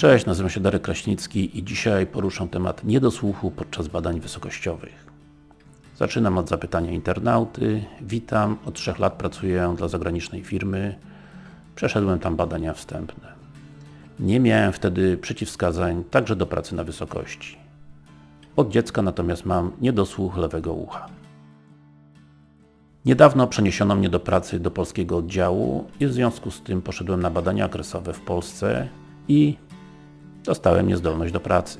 Cześć, nazywam się Darek Kraśnicki i dzisiaj poruszam temat niedosłuchu podczas badań wysokościowych. Zaczynam od zapytania internauty. Witam, od trzech lat pracuję dla zagranicznej firmy. Przeszedłem tam badania wstępne. Nie miałem wtedy przeciwwskazań także do pracy na wysokości. Od dziecka natomiast mam niedosłuch lewego ucha. Niedawno przeniesiono mnie do pracy do polskiego oddziału i w związku z tym poszedłem na badania okresowe w Polsce i dostałem niezdolność do pracy.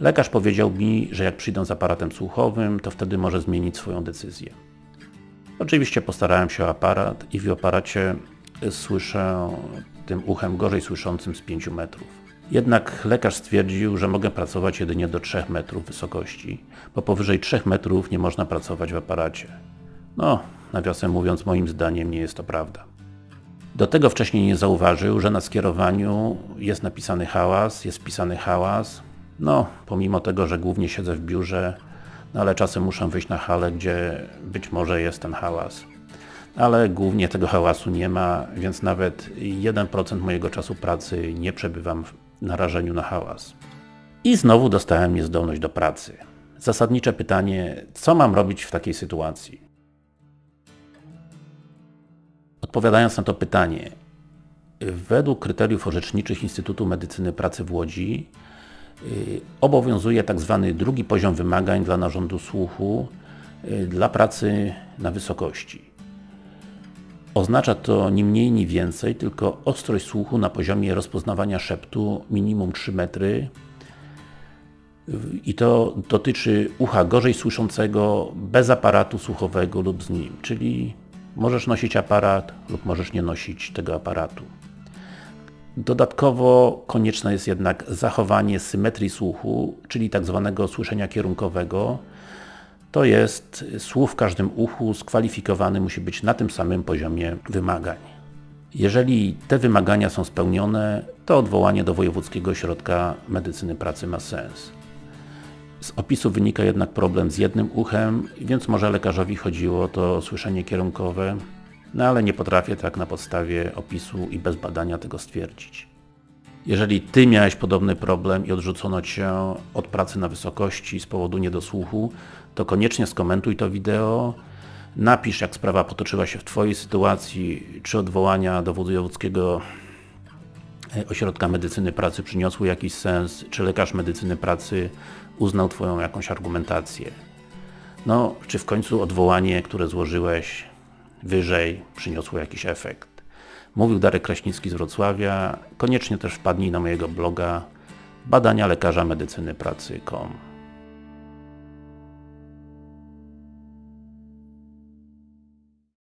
Lekarz powiedział mi, że jak przyjdę z aparatem słuchowym, to wtedy może zmienić swoją decyzję. Oczywiście postarałem się o aparat i w aparacie słyszę tym uchem gorzej słyszącym z 5 metrów. Jednak lekarz stwierdził, że mogę pracować jedynie do 3 metrów wysokości, bo powyżej 3 metrów nie można pracować w aparacie. No, nawiasem mówiąc, moim zdaniem nie jest to prawda. Do tego wcześniej nie zauważył, że na skierowaniu jest napisany hałas, jest wpisany hałas. No, pomimo tego, że głównie siedzę w biurze, no ale czasem muszę wyjść na halę, gdzie być może jest ten hałas. Ale głównie tego hałasu nie ma, więc nawet 1% mojego czasu pracy nie przebywam w narażeniu na hałas. I znowu dostałem niezdolność do pracy. Zasadnicze pytanie, co mam robić w takiej sytuacji? Odpowiadając na to pytanie, według kryteriów orzeczniczych Instytutu Medycyny Pracy w Łodzi y, obowiązuje tak zwany drugi poziom wymagań dla narządu słuchu y, dla pracy na wysokości. Oznacza to ni mniej, ni więcej, tylko ostrość słuchu na poziomie rozpoznawania szeptu minimum 3 metry i to dotyczy ucha gorzej słyszącego bez aparatu słuchowego lub z nim, czyli Możesz nosić aparat lub możesz nie nosić tego aparatu. Dodatkowo konieczne jest jednak zachowanie symetrii słuchu, czyli tak zwanego słyszenia kierunkowego. To jest słuch w każdym uchu skwalifikowany musi być na tym samym poziomie wymagań. Jeżeli te wymagania są spełnione, to odwołanie do Wojewódzkiego Ośrodka Medycyny Pracy ma sens. Z opisu wynika jednak problem z jednym uchem, więc może lekarzowi chodziło to słyszenie kierunkowe, no ale nie potrafię tak na podstawie opisu i bez badania tego stwierdzić. Jeżeli Ty miałeś podobny problem i odrzucono Cię od pracy na wysokości z powodu niedosłuchu, to koniecznie skomentuj to wideo, napisz jak sprawa potoczyła się w Twojej sytuacji, czy odwołania do wojewódzkiego ośrodka medycyny pracy przyniosły jakiś sens, czy lekarz medycyny pracy uznał Twoją jakąś argumentację. No, czy w końcu odwołanie, które złożyłeś wyżej, przyniosło jakiś efekt. Mówił Darek Kraśnicki z Wrocławia. Koniecznie też wpadnij na mojego bloga badania lekarza medycyny pracy.com